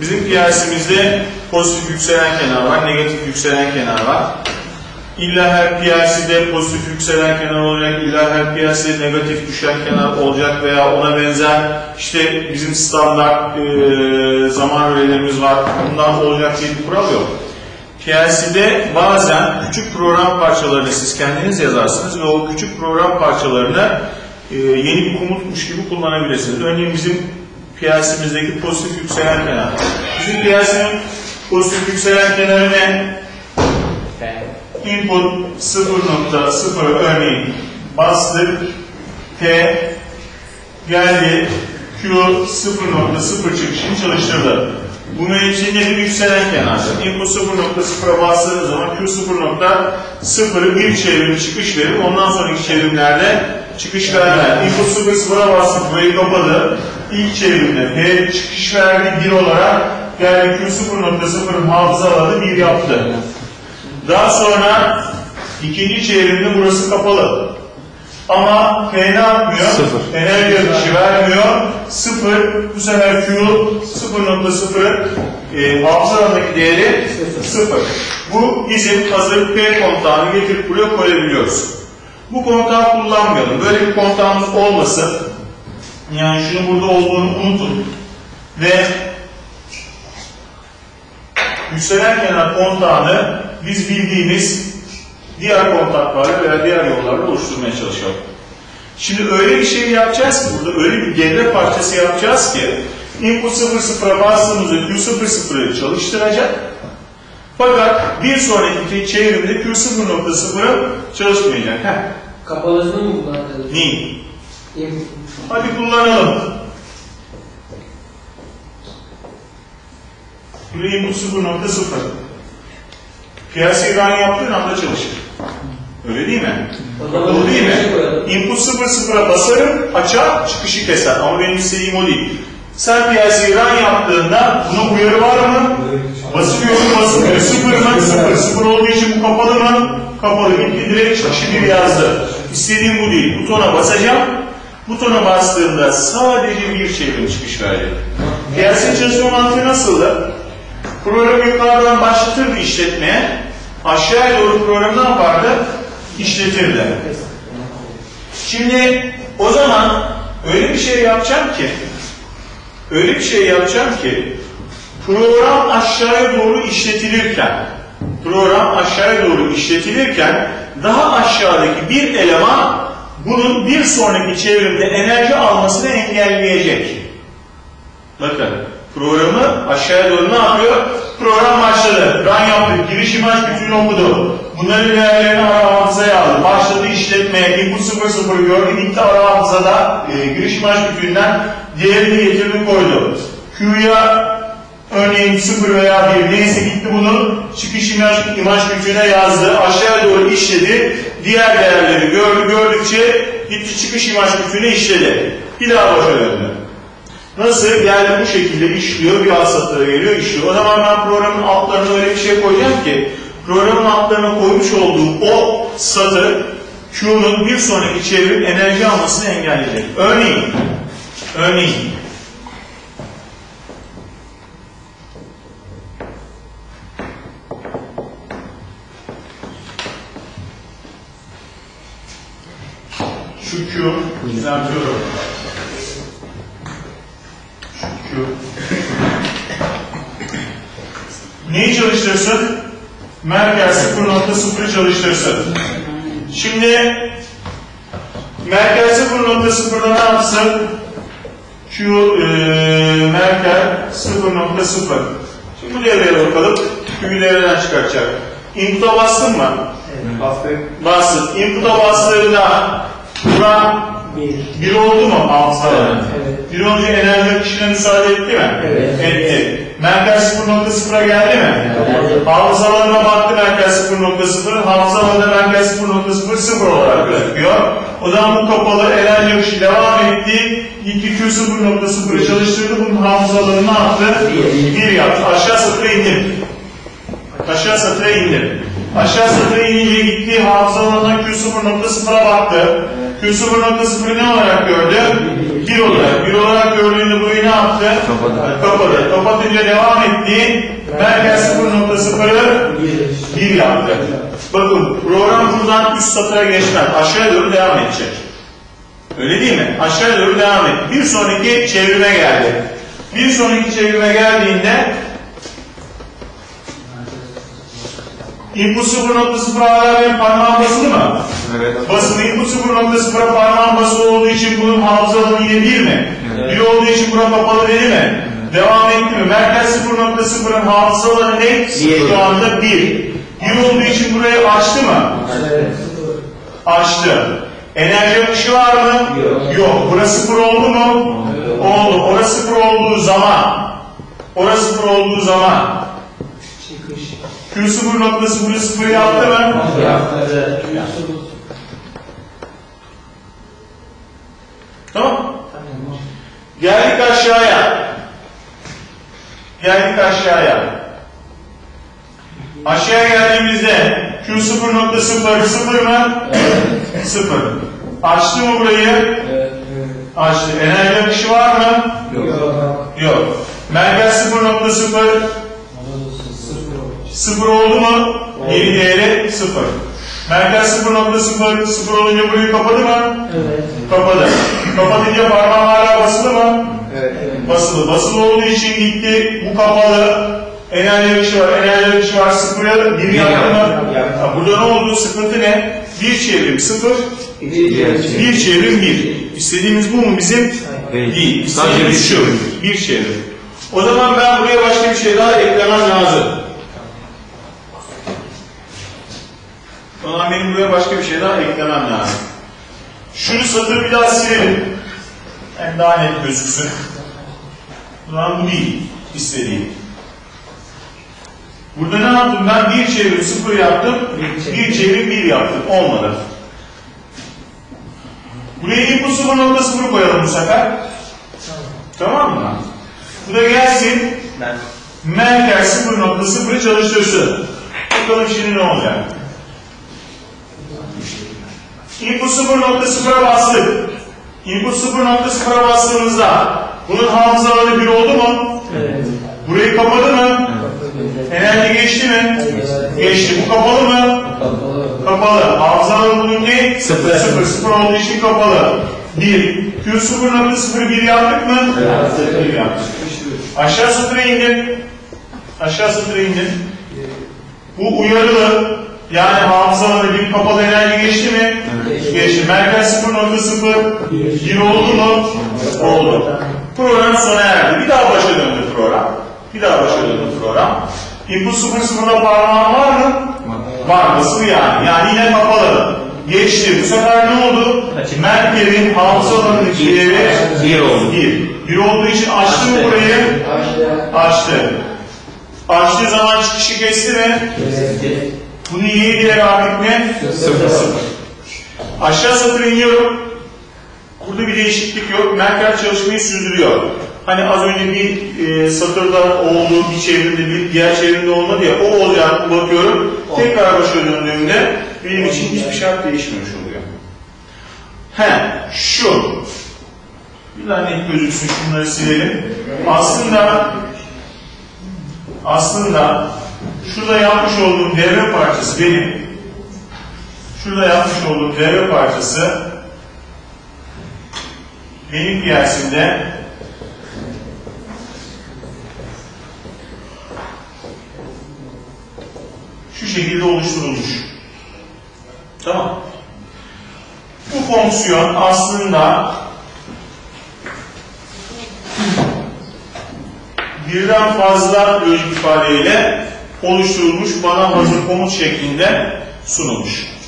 bizim PLC'mizde pozitif yükselen kenar var, negatif yükselen kenar var. İlla her PLC'de pozitif yükselen kenar olacak, illa her PLC'de negatif düşen kenar olacak veya ona benzer işte bizim standart e, zaman öğelerimiz var. Bundan olacak diye bir kural yok. PLC'de bazen küçük program parçalarını siz kendiniz yazarsınız ve o küçük program parçalarını e, yeni bir komutmuş gibi kullanabilirsiniz. Örneğin bizim PLC'mizdeki pozitif yükselen kenar. Bizim PLC'nin pozitif yükselen kenarı ne? Input 0.0 örneğin bastık T geldi Q 0.0 çıkışını çalıştırdı. Bunun için nedir? Yükselen kenardır. Input 0.0'a bastığınız zaman Q 0.0'ı bir çevrim çıkış verir. Ondan sonraki çevrimlerde çıkış vermez. Input 0.0'a bastık. Burayı kapadı. İlk çevrimde P çıkış verdi 1 olarak geldi Q 0.0'ın hafızaladı 1 yaptı. Daha sonra ikinci çevrimde burası kapalı. Ama P ne yapmıyor? Sıfır. Enerji akışı vermiyor. Sıfır. Bu sefer Q 0.0'ın e, hafızalandaki değeri sıfır. Bu bizim hazır P kontağını getirip buraya koyabiliyoruz. Bu kontağı kullanmayalım. Böyle bir kontağımız olmasın. Yani şunu burada olduğunu unutun. Ve yükselen kenar kontağını biz bildiğimiz diğer kontaklarla veya diğer yollarla oluşturmaya çalışalım. Şimdi öyle bir şey yapacağız ki burada öyle bir devre parçası yapacağız ki input 00'a bastığımızda Q00'ı çalıştıracak. Fakat bir sonraki çevrimde Q0.0'ı çalışmayacak. Heh. Kapalısını mı kullandınız? Neyi? Hadi kullanalım. Buraya input 0.0. Piyasayı run yaptığın anda çalışır. Öyle değil mi? Doğru değil şey mi? koyalım. Input 0.0'a basarım, açar, çıkışı keser. Ama benim istediğim o değil. Sen piyasayı run yaptığında buna uyarı var mı? Basıyorum, basmıyor. Sıfır mı? Sıfır. Sıfır olduğu için bu kapalı mı? Kapalı. Bitti. Direkt çıkışı bir yazdı. İstediğim bu değil. Butona basacağım. Butona bastığımda sadece bir çevrim çıkış verecek. Piyasa çalışma mantığı nasıldı? Programı yukarıdan başlatırdı işletmeye. Aşağıya doğru programı ne yapardı? İşletirdi. Şimdi o zaman öyle bir şey yapacağım ki öyle bir şey yapacağım ki program aşağıya doğru işletilirken program aşağıya doğru işletilirken daha aşağıdaki bir eleman bunun bir sonraki çevrimde enerji almasını engelleyecek. Bakın programı aşağıya doğru ne yapıyor? Program başladı. Run yaptık. Giriş imaj bütünü okudu. Bunların değerlerini ara hafızaya aldı. Başladı işletmeye. Input 00 gördü. Gitti ara hafızada e, giriş imaj bütününden değerini getirdi koydu. Q'ya örneğin 0 veya 1 neyse gitti bunu çıkış imaj, imaj bütününe yazdı. Aşağıya doğru işledi. Diğer değerleri gördü. Gördükçe gitti çıkış imaj bütününe işledi. Bir daha başa döndü. Nasıl? Yani bu şekilde işliyor, bir satıra geliyor, işliyor. O zaman ben programın altlarına öyle bir şey koyacağım ki, programın altlarına koymuş olduğum o satır, Q'nun bir sonraki çevrim enerji almasını engelleyecek. Örneğin, örneğin, Q, düzeltiyorum. Şu. Neyi çalıştırsın? Merkez 0.0'ı çalıştırsın. Şimdi Merkez 0.0'da ne yapsın? Q e, Merkez 0.0. Şimdi bu devreye bakalım. Q'yu devreden çıkartacak. Input'a bastın mı? Bastık. Bastın. Input'a bastığında buna Bir. bir oldu mu hafızada? Evet. Bir olunca enerji akışına müsaade etti mi? Evet. Etti. Merkez 0.0'a geldi mi? Evet. Hafızalarına baktı merkez 0.0, hafızalarında merkez 0.0 sıfır olarak gözüküyor. O zaman bu kapalı enerji akışı devam etti. Gitti Q 0.0'ı çalıştırdı. Bunun hafızalarını ne yaptı? Bir. Bir yaptı. Aşağı satıra indim. Aşağı satıra indim. Aşağı satıra inince gitti hafızalarına Q 0.0'a baktı. Q 0.0'ı ne olarak gördü? Bir olarak, bir olarak gördüğünde burayı ne yaptı? Kapadı. Kapadı. Kapatınca devam etti. Merkez 0.0'ı Bir. 1 yaptı. Bakın program buradan üst satıra geçmez. Aşağıya doğru devam edecek. Öyle değil mi? Aşağıya doğru devam et. Bir sonraki çevrime geldi. Bir sonraki çevrime geldiğinde input 0.0 hala benim parmağım basılı mı? Evet. Basılı input 0.0'a parmağım basılı olduğu için bunun hafıza alanı yine 1 mi? Evet. 1 olduğu için bura kapalı değil mi? Devam etti mi? Merkez 0.0'ın hafıza alanı ne? Bir. Şu anda 1. 1 olduğu için burayı açtı mı? Evet. Açtı. Enerji akışı var mı? Yok. Yok. Burası sıfır oldu mu? Oldu. Orası sıfır olduğu zaman orası sıfır olduğu zaman Çıkış. Q sıfır noktası bunu sıfır yaptı mı? Yaptı. Tamam. Tamam. Geldik aşağıya. Geldik aşağıya. Aşağıya geldiğimizde Q sıfır nokta sıfır sıfır mı? Evet. Sıfır. Açtı mı burayı? Evet. Açtı. Enerji akışı var mı? Yok. Yok. Merkez sıfır nokta sıfır Sıfır olmuş. sıfır oldu mu? Yeni değeri sıfır. Merkez sıfır nokta sıfır sıfır olunca burayı kapadı mı? Evet. Kapadı. Kapatınca parmağım hala basılı mı? Evet. Basılı. Basılı olduğu için gitti. Bu kapalı. Enerji akışı var. Enerji akışı var. Sıfıra bir yaptı mı? Yaptı. Ha, Burada ne oldu? Sıkıntı ne? Bir çevrim sıfır. Bir. Bir çevrim bir. İstediğimiz bu mu bizim? Değil. Değil. Sadece bir çevrim. Bir çevrim. O zaman ben buraya başka bir şey daha eklemem lazım. O zaman benim buraya başka bir şey daha eklemem lazım. Şunu satır bir daha silelim. Hem daha net gözüksün. Zaman bu değil istediğim. Burada ne yaptım ben? Bir çevrim sıfır yaptım. Bir çevrim. Bir yaptım. Olmadı. Buraya input 0.0 koyalım bu sefer. Tamam mı? Bu da gelsin. Merkez 0.0'ı çalıştırsın. Bakalım şimdi ne olacak? Input 0.0'a bastık. Input 0.0'a bastığımızda bunun hafıza alanı 1 oldu mu? Evet. Burayı kapadı mı? Enerji geçti mi? Evet. Geçti. Bu kapalı mı? Kapalı. Kapalı. Hafıza alanı bunun ne? Sıfır. Sıfır. Sıfır olduğu için kapalı. 1. Q 0.01 yaptık mı? Bir yaptık. Aşağı sıfıra indim. Aşağı sıfıra indim. Bu uyarılı. Yani hafıza alanı bir kapalı enerji geçti mi? Geçti. Merkez 0.0 1 oldu mu? Oldu. Program sona erdi. Bir daha başa döndü program. Bir daha başa döndü program. Input 0.0'da parmağın var mı? Var. Nasıl yani? Yani yine kapalı. Geçti. Bu sefer ne oldu? Merkezin hafıza alanındaki değeri Bir oldu. 1. 1 olduğu için açtı mı burayı? Açtı. Açtı. Açtığı zaman çıkışı kesti mi? Kesti. Bunu iyiye gider artık ne? Sıfır. Aşağı satır iniyorum. Burada bir değişiklik yok. Merkez çalışmayı sürdürüyor. Hani az önce bir e, satırda oldu, bir çevrimde, bir diğer çevrimde olmadı ya, o olacak bakıyorum. Tekrar başa döndüğümde benim için hiçbir şart değişmemiş oluyor. He, şu. Bir net gözüksün, şunları silelim. Aslında aslında şurada yapmış olduğum devre parçası benim şurada yapmış olduğum devre parçası benim piyasimde şu şekilde oluşturulmuş. Tamam. Bu fonksiyon aslında birden fazla lojik ifadeyle oluşturulmuş, bana hazır komut şeklinde sunulmuş.